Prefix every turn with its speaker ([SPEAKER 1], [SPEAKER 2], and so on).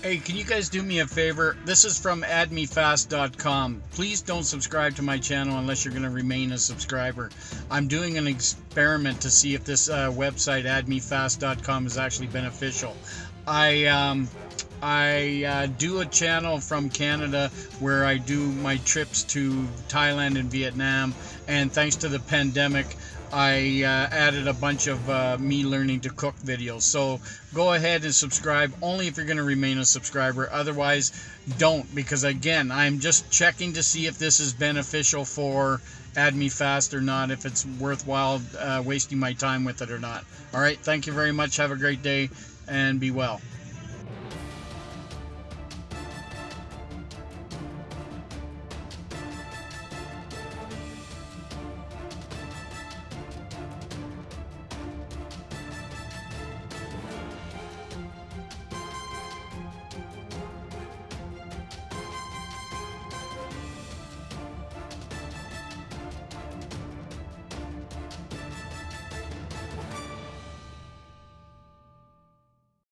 [SPEAKER 1] Hey, can you guys do me a favor? This is from addmefast.com. Please don't subscribe to my channel unless you're going to remain a subscriber. I'm doing an experiment to see if this uh, website, addmefast.com, is actually beneficial. I um, I uh, do a channel from Canada where I do my trips to Thailand and Vietnam, and thanks to the pandemic, I uh, added a bunch of uh, me learning to cook videos. So go ahead and subscribe only if you're going to remain a subscriber. Otherwise, don't because again, I'm just checking to see if this is beneficial for Add Me Fast or not, if it's worthwhile uh, wasting my time with it or not. All right, thank you very much. Have a great day and be well.